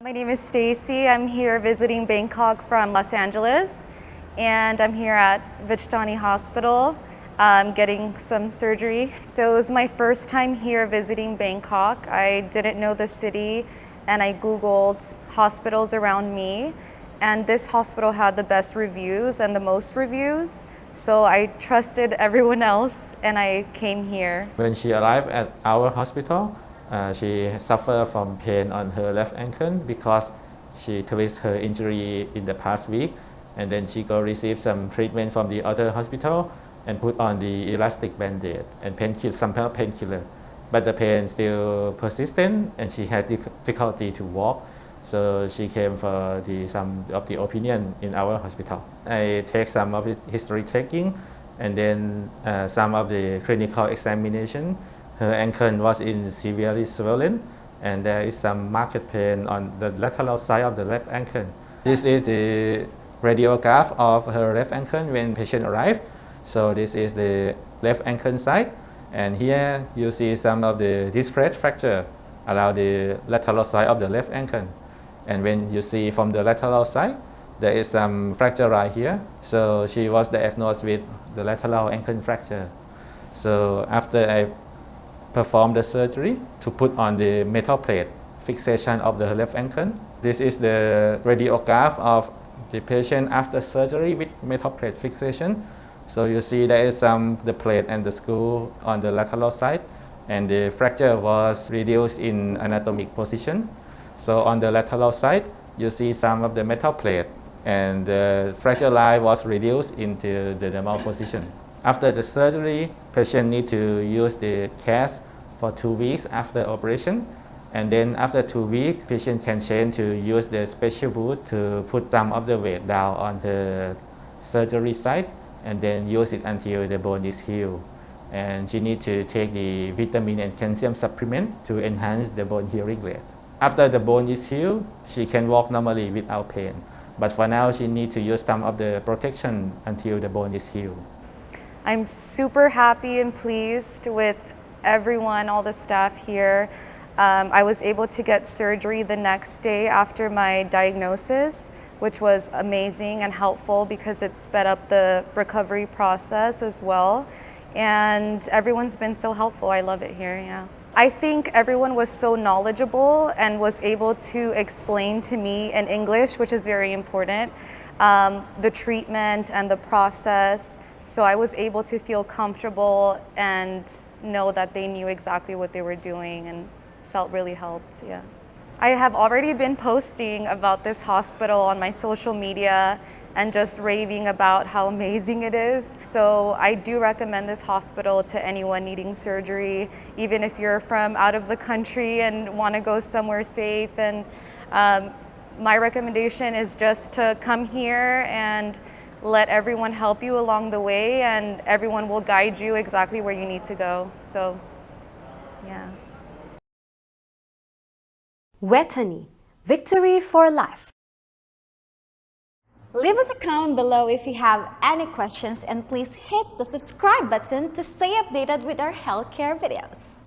My name is Stacy. I'm here visiting Bangkok from Los Angeles and I'm here at Vejthani Hospital um, getting some surgery. So it was my first time here visiting Bangkok. I didn't know the city and I Googled hospitals around me and this hospital had the best reviews and the most reviews. So I trusted everyone else and I came here. When she arrived at our hospital, uh, she suffered from pain on her left ankle because she twisted her injury in the past week and then she go receive some treatment from the other hospital and put on the elastic band-aid and painkiller, some painkiller. But the pain still persistent and she had difficulty to walk. So she came for the, some of the opinion in our hospital. I take some of the history taking and then uh, some of the clinical examination her ankle was in severely swollen and there is some marked pain on the lateral side of the left ankle. This is the radiograph of her left ankle when patient arrived. So this is the left ankle side and here you see some of the disc fracture around the lateral side of the left ankle. And when you see from the lateral side, there is some fracture right here. So she was diagnosed with the lateral ankle fracture. So after I perform the surgery to put on the metal plate fixation of the left ankle. This is the radiograph of the patient after surgery with metal plate fixation. So you see there is some the plate and the screw on the lateral side and the fracture was reduced in anatomic position. So on the lateral side, you see some of the metal plate and the fracture line was reduced into the normal position. After the surgery, patient need to use the cast for two weeks after operation. And then after two weeks, patient can change to use the special boot to put some of the weight down on the surgery site and then use it until the bone is healed. And she need to take the vitamin and calcium supplement to enhance the bone healing rate. After the bone is healed, she can walk normally without pain. But for now, she need to use some of the protection until the bone is healed. I'm super happy and pleased with everyone, all the staff here. Um, I was able to get surgery the next day after my diagnosis, which was amazing and helpful because it sped up the recovery process as well. And everyone's been so helpful. I love it here, yeah. I think everyone was so knowledgeable and was able to explain to me in English, which is very important, um, the treatment and the process so I was able to feel comfortable and know that they knew exactly what they were doing and felt really helped, yeah. I have already been posting about this hospital on my social media and just raving about how amazing it is. So I do recommend this hospital to anyone needing surgery, even if you're from out of the country and want to go somewhere safe. And um, my recommendation is just to come here and let everyone help you along the way and everyone will guide you exactly where you need to go. So, yeah. Vejthani, victory for life. Leave us a comment below if you have any questions and please hit the subscribe button to stay updated with our healthcare videos.